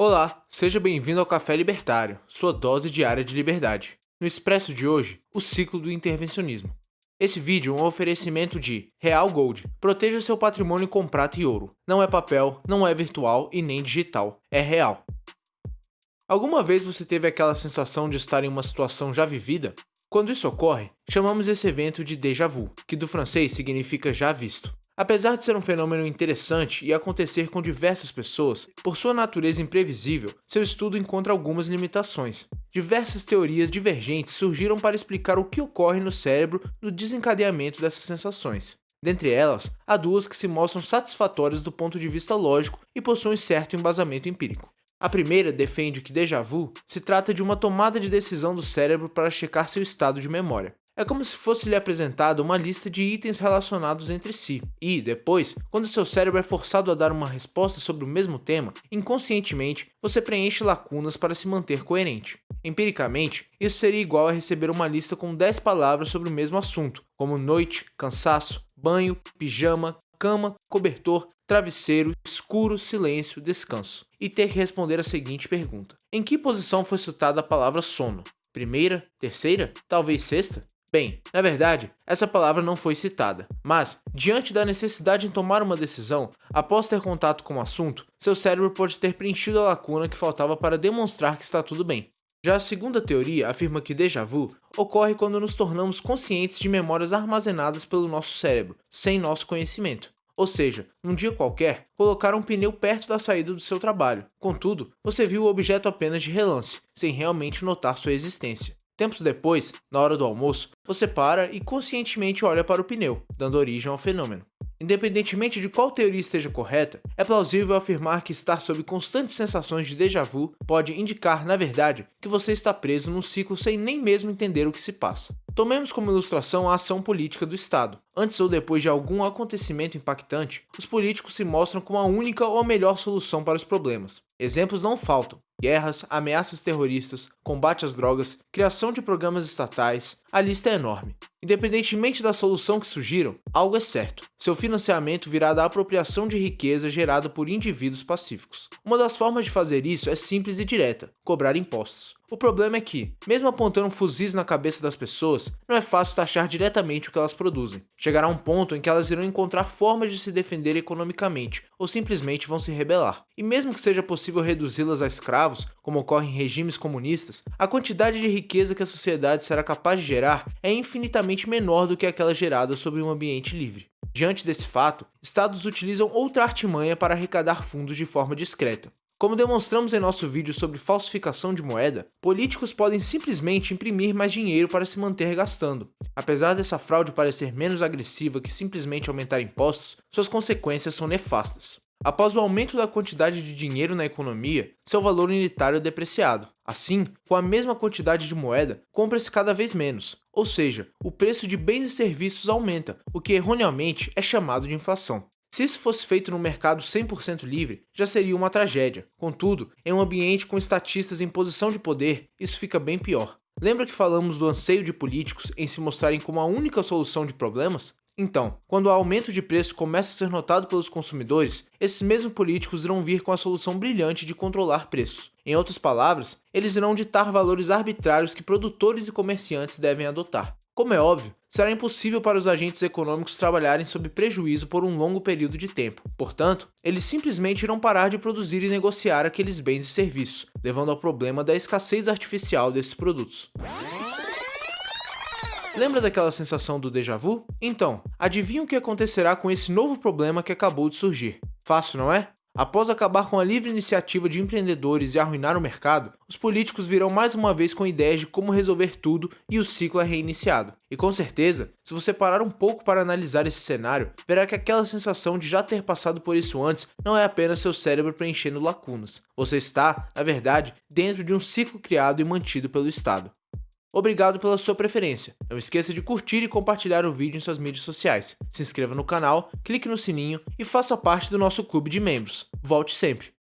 Olá, seja bem-vindo ao Café Libertário, sua dose diária de liberdade. No Expresso de hoje, o ciclo do intervencionismo. Esse vídeo é um oferecimento de Real Gold. Proteja seu patrimônio com prata e ouro. Não é papel, não é virtual e nem digital. É real. Alguma vez você teve aquela sensação de estar em uma situação já vivida? Quando isso ocorre, chamamos esse evento de déjà vu, que do francês significa já visto. Apesar de ser um fenômeno interessante e acontecer com diversas pessoas, por sua natureza imprevisível, seu estudo encontra algumas limitações. Diversas teorias divergentes surgiram para explicar o que ocorre no cérebro no desencadeamento dessas sensações. Dentre elas, há duas que se mostram satisfatórias do ponto de vista lógico e possuem certo embasamento empírico. A primeira defende que déjà vu se trata de uma tomada de decisão do cérebro para checar seu estado de memória. É como se fosse lhe apresentada uma lista de itens relacionados entre si, e, depois, quando seu cérebro é forçado a dar uma resposta sobre o mesmo tema, inconscientemente você preenche lacunas para se manter coerente. Empiricamente, isso seria igual a receber uma lista com 10 palavras sobre o mesmo assunto, como noite, cansaço, banho, pijama, cama, cobertor, travesseiro, escuro, silêncio, descanso, e ter que responder a seguinte pergunta: Em que posição foi citada a palavra sono? Primeira? Terceira? Talvez sexta? Bem, na verdade, essa palavra não foi citada, mas, diante da necessidade em tomar uma decisão, após ter contato com o assunto, seu cérebro pode ter preenchido a lacuna que faltava para demonstrar que está tudo bem. Já a segunda teoria afirma que déjà vu ocorre quando nos tornamos conscientes de memórias armazenadas pelo nosso cérebro, sem nosso conhecimento. Ou seja, num dia qualquer, colocaram um pneu perto da saída do seu trabalho. Contudo, você viu o objeto apenas de relance, sem realmente notar sua existência. Tempos depois, na hora do almoço, você para e conscientemente olha para o pneu, dando origem ao fenômeno. Independentemente de qual teoria esteja correta, é plausível afirmar que estar sob constantes sensações de déjà vu pode indicar, na verdade, que você está preso num ciclo sem nem mesmo entender o que se passa. Tomemos como ilustração a ação política do Estado. Antes ou depois de algum acontecimento impactante, os políticos se mostram como a única ou a melhor solução para os problemas. Exemplos não faltam. Guerras, ameaças terroristas, combate às drogas, criação de programas estatais, a lista é enorme. Independentemente da solução que surgiram, algo é certo. Seu financiamento virá da apropriação de riqueza gerada por indivíduos pacíficos. Uma das formas de fazer isso é simples e direta, cobrar impostos. O problema é que, mesmo apontando fuzis na cabeça das pessoas, não é fácil taxar diretamente o que elas produzem. Chegará um ponto em que elas irão encontrar formas de se defender economicamente, ou simplesmente vão se rebelar. E mesmo que seja possível reduzi-las a escravos, como ocorre em regimes comunistas, a quantidade de riqueza que a sociedade será capaz de gerar é infinitamente menor do que aquela gerada sobre um ambiente livre. Diante desse fato, estados utilizam outra artimanha para arrecadar fundos de forma discreta. Como demonstramos em nosso vídeo sobre falsificação de moeda, políticos podem simplesmente imprimir mais dinheiro para se manter gastando. Apesar dessa fraude parecer menos agressiva que simplesmente aumentar impostos, suas consequências são nefastas. Após o aumento da quantidade de dinheiro na economia, seu valor unitário é depreciado. Assim, com a mesma quantidade de moeda, compra-se cada vez menos, ou seja, o preço de bens e serviços aumenta, o que erroneamente é chamado de inflação. Se isso fosse feito num mercado 100% livre, já seria uma tragédia. Contudo, em um ambiente com estatistas em posição de poder, isso fica bem pior. Lembra que falamos do anseio de políticos em se mostrarem como a única solução de problemas? Então, quando o aumento de preço começa a ser notado pelos consumidores, esses mesmos políticos irão vir com a solução brilhante de controlar preços. Em outras palavras, eles irão ditar valores arbitrários que produtores e comerciantes devem adotar. Como é óbvio, será impossível para os agentes econômicos trabalharem sob prejuízo por um longo período de tempo. Portanto, eles simplesmente irão parar de produzir e negociar aqueles bens e serviços, levando ao problema da escassez artificial desses produtos. Lembra daquela sensação do déjà vu? Então, adivinha o que acontecerá com esse novo problema que acabou de surgir? Fácil, não é? Após acabar com a livre iniciativa de empreendedores e arruinar o mercado, os políticos virão mais uma vez com ideias de como resolver tudo e o ciclo é reiniciado. E com certeza, se você parar um pouco para analisar esse cenário, verá que aquela sensação de já ter passado por isso antes não é apenas seu cérebro preenchendo lacunas. Você está, na verdade, dentro de um ciclo criado e mantido pelo Estado. Obrigado pela sua preferência. Não esqueça de curtir e compartilhar o vídeo em suas mídias sociais. Se inscreva no canal, clique no sininho e faça parte do nosso clube de membros. Volte sempre!